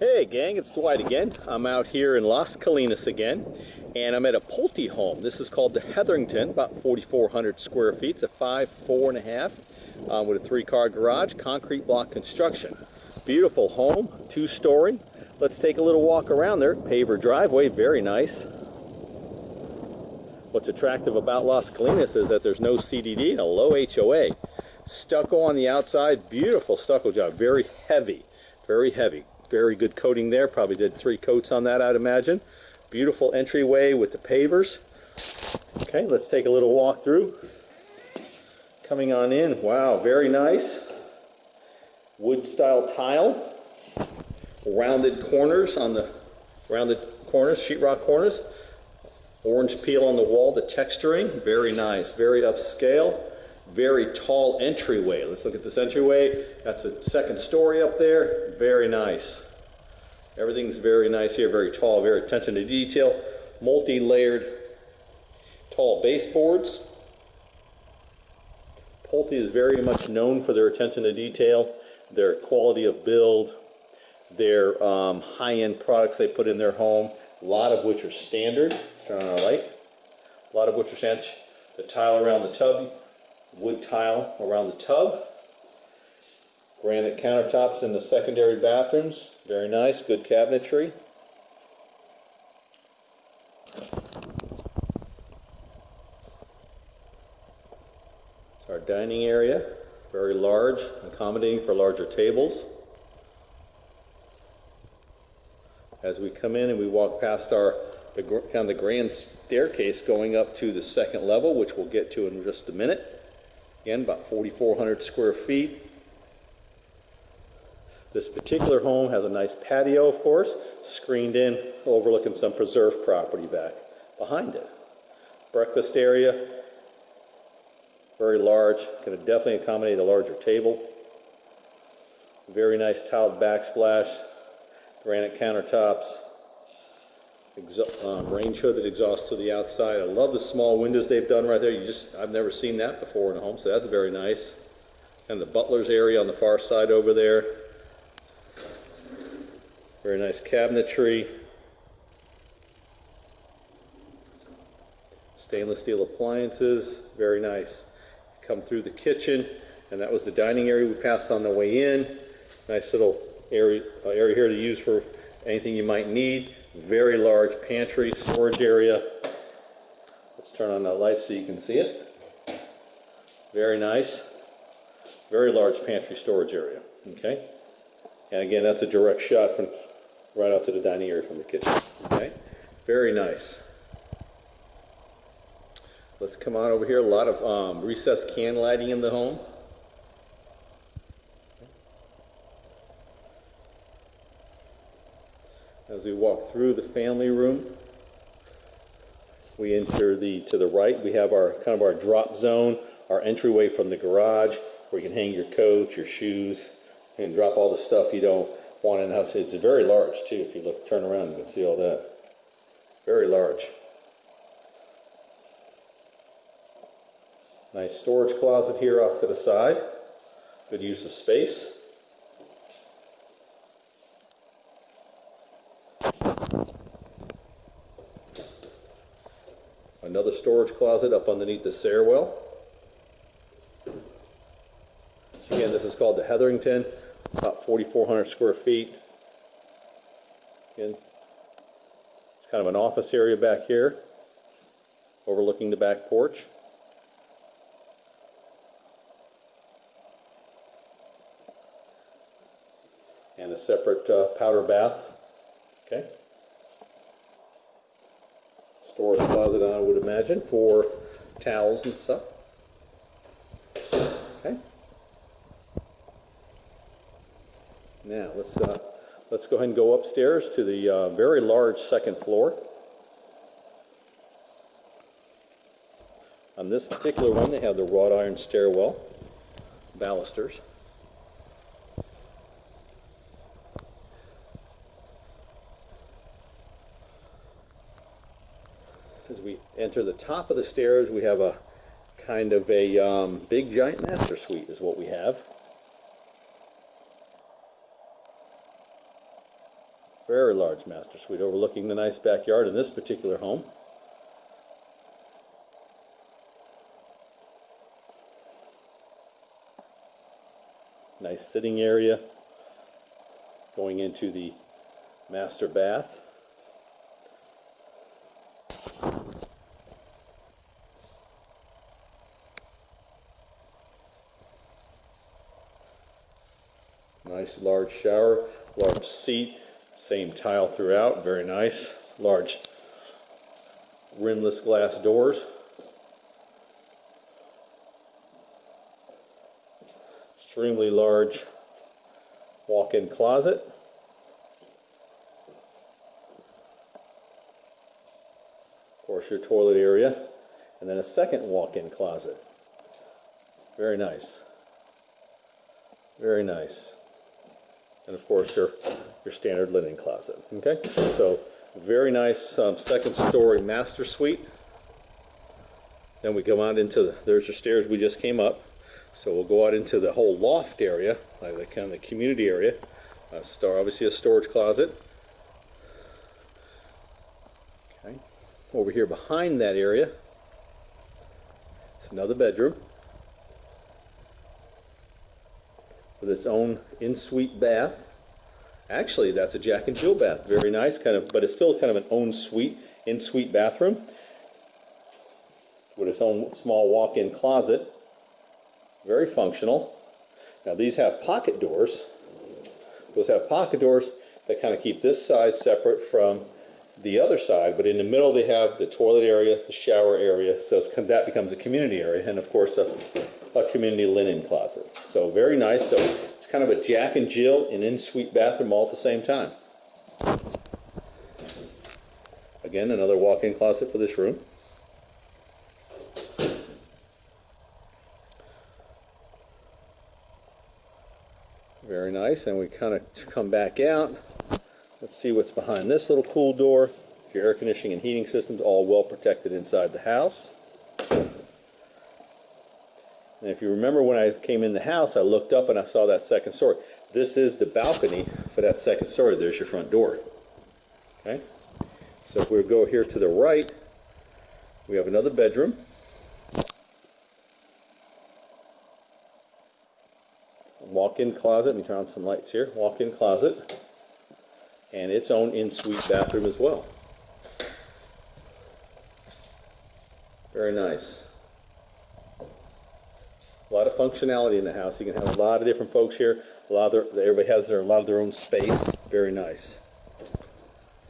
Hey gang, it's Dwight again. I'm out here in Las Colinas again, and I'm at a Pulte home. This is called the Hetherington, about 4,400 square feet. It's a five, four and a half, uh, with a three-car garage, concrete block construction. Beautiful home, two-story. Let's take a little walk around there. Paver driveway, very nice. What's attractive about Las Colinas is that there's no CDD and a low HOA. Stucco on the outside, beautiful stucco job, very heavy, very heavy very good coating there. Probably did three coats on that, I'd imagine. Beautiful entryway with the pavers. Okay, let's take a little walk through. Coming on in, wow, very nice. Wood style tile. Rounded corners on the rounded corners, sheetrock corners. Orange peel on the wall, the texturing, very nice, very upscale very tall entryway. Let's look at this entryway. That's a second story up there. Very nice. Everything's very nice here, very tall, very attention to detail. Multi-layered tall baseboards. Pulte is very much known for their attention to detail, their quality of build, their um, high-end products they put in their home, a lot of which are standard. Let's turn on our light. A lot of which are standard. The tile around the tub wood tile around the tub. Granite countertops in the secondary bathrooms. Very nice, good cabinetry. It's our dining area, very large, accommodating for larger tables. As we come in and we walk past our the kind of the grand staircase going up to the second level, which we'll get to in just a minute. Again, about 4,400 square feet. This particular home has a nice patio, of course, screened in, overlooking some preserved property back behind it. Breakfast area, very large, can definitely accommodate a larger table. Very nice tiled backsplash, granite countertops, um, range hood that exhausts to the outside. I love the small windows they've done right there. You just I've never seen that before in a home, so that's very nice. And the butler's area on the far side over there. Very nice cabinetry. Stainless steel appliances, very nice. Come through the kitchen, and that was the dining area we passed on the way in. Nice little area, uh, area here to use for anything you might need. Very large pantry storage area. Let's turn on the light so you can see it. Very nice. Very large pantry storage area. Okay. And again, that's a direct shot from right out to the dining area from the kitchen. Okay. Very nice. Let's come on over here. A lot of um, recessed can lighting in the home. As we walk through the family room, we enter the to the right. We have our kind of our drop zone, our entryway from the garage, where you can hang your coat, your shoes, and drop all the stuff you don't want in the house. It's very large too. If you look, turn around, you can see all that. Very large. Nice storage closet here off to the side. Good use of space. Another storage closet up underneath the stairwell. Again, this is called the Hetherington, about 4,400 square feet. Again, it's kind of an office area back here, overlooking the back porch. And a separate uh, powder bath. Okay storage closet, I would imagine, for towels and stuff. Okay. Now let's uh, let's go ahead and go upstairs to the uh, very large second floor. On this particular one, they have the wrought iron stairwell balusters. As we enter the top of the stairs, we have a kind of a um, big giant master suite is what we have. Very large master suite overlooking the nice backyard in this particular home. Nice sitting area going into the master bath. Nice large shower, large seat, same tile throughout, very nice. Large rimless glass doors. Extremely large walk-in closet. Of course, your toilet area. And then a second walk-in closet. Very nice. Very nice and of course your your standard linen closet. Okay, so very nice um, second story master suite. Then we go out into the, there's your stairs we just came up. So we'll go out into the whole loft area, like the kind of the community area. Uh, star obviously a storage closet. Okay, over here behind that area, it's another bedroom. With its own in-suite bath. Actually, that's a Jack and Jill bath. Very nice, kind of, but it's still kind of an own suite, in-suite bathroom with its own small walk-in closet. Very functional. Now these have pocket doors. Those have pocket doors that kind of keep this side separate from the other side, but in the middle they have the toilet area, the shower area, so that becomes a community area, and of course a, a community linen closet. So very nice. So it's kind of a Jack and Jill and in-suite bathroom all at the same time. Again, another walk-in closet for this room. Very nice, and we kind of come back out. Let's see what's behind this little cool door. Your air conditioning and heating systems all well protected inside the house. And if you remember when I came in the house, I looked up and I saw that second story. This is the balcony for that second story. There's your front door. Okay. So if we go here to the right, we have another bedroom. Walk-in closet. Let me turn on some lights here. Walk-in closet and its own in-suite bathroom as well. Very nice. Functionality in the house. You can have a lot of different folks here. A lot of their, everybody has their, a lot of their own space. Very nice.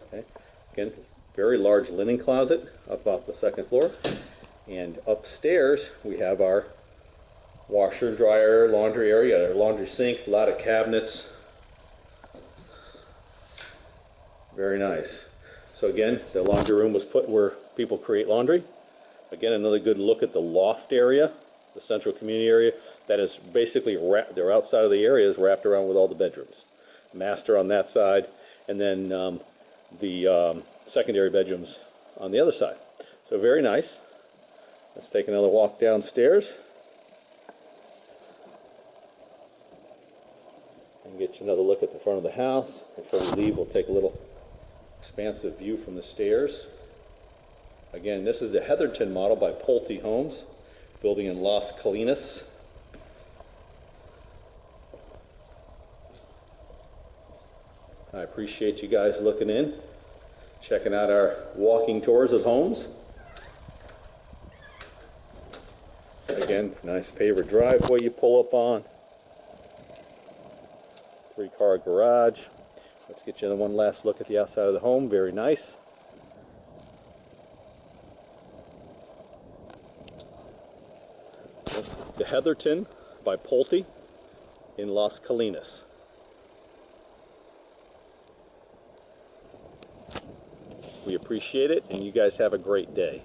Okay. Again, very large linen closet up off the second floor. And upstairs, we have our washer, dryer, laundry area, our laundry sink, a lot of cabinets, Very nice. So again, the laundry room was put where people create laundry. Again, another good look at the loft area, the central community area. That is basically wrapped, their outside of the area is wrapped around with all the bedrooms. Master on that side, and then um, the um, secondary bedrooms on the other side. So very nice. Let's take another walk downstairs. And get you another look at the front of the house. Before we leave, we'll take a little expansive view from the stairs. Again, this is the Heatherton model by Pulte Homes, building in Las Colinas. I appreciate you guys looking in, checking out our walking tours of homes. Again, nice paver driveway you pull up on. Three car garage. Let's get you one last look at the outside of the home. Very nice. The Heatherton by Pulte in Las Colinas. We appreciate it, and you guys have a great day.